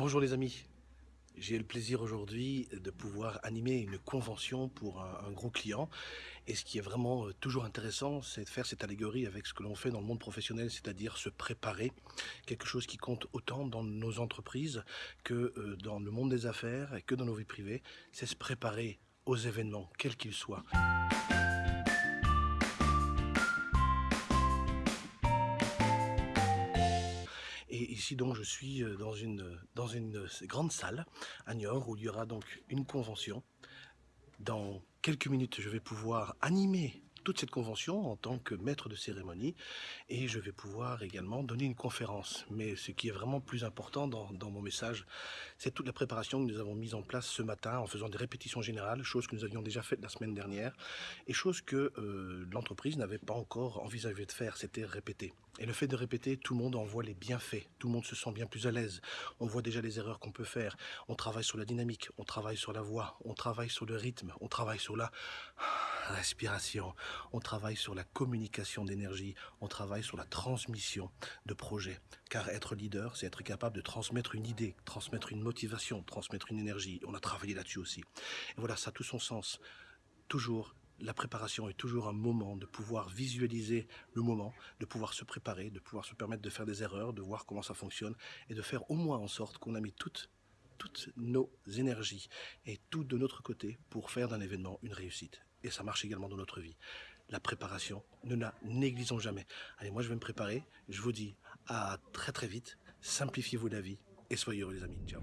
Bonjour les amis, j'ai le plaisir aujourd'hui de pouvoir animer une convention pour un, gros client. Et ce qui est vraiment euh, toujours intéressant, c'est de faire cette allégorie avec ce que l'on fait dans le monde professionnel, c'est-à-dire se préparer. Quelque chose qui compte autant dans nos entreprises que euh, dans le monde des affaires et que dans nos vies privées, c'est se préparer aux événements, quels qu'ils soient. Ici donc je suis euh, dans une, dans une grande salle à Niort où il y aura donc une convention. Dans quelques minutes je vais pouvoir animer toute cette convention en tant que maître de cérémonie et je vais pouvoir également donner une conférence. Mais ce qui est vraiment plus important dans, mon message, c'est toute la préparation que nous avons mise en place ce matin en faisant des répétitions générales, chose que nous avions déjà faites la semaine dernière et chose que euh, l'entreprise n'avait pas encore envisagé de faire, c'était répéter. Et le fait de répéter, tout le monde en voit les bienfaits, tout le monde se sent bien plus à l'aise, on voit déjà les erreurs qu'on peut faire, on travaille sur la dynamique, on travaille sur la voix, on travaille sur le rythme, on travaille sur la respiration, on travaille sur la communication d'énergie, on travaille sur la transmission de projets. Car être leader, c'est être capable de transmettre une idée, transmettre une motivation, transmettre une énergie. On a travaillé là-dessus aussi. Et voilà, ça a tout son sens. Toujours la préparation est toujours un moment de pouvoir visualiser le moment, de pouvoir se préparer, de pouvoir se permettre de faire des erreurs, de voir comment ça fonctionne et de faire au moins en sorte qu'on a mis toutes toutes nos énergies et tout de notre côté pour faire d'un événement une réussite. Et ça marche également dans notre vie. La préparation, ne la négligeons jamais. Allez, moi je vais me préparer. Je vous dis à très très vite. Simplifiez-vous la vie et soyez heureux les amis. Ciao.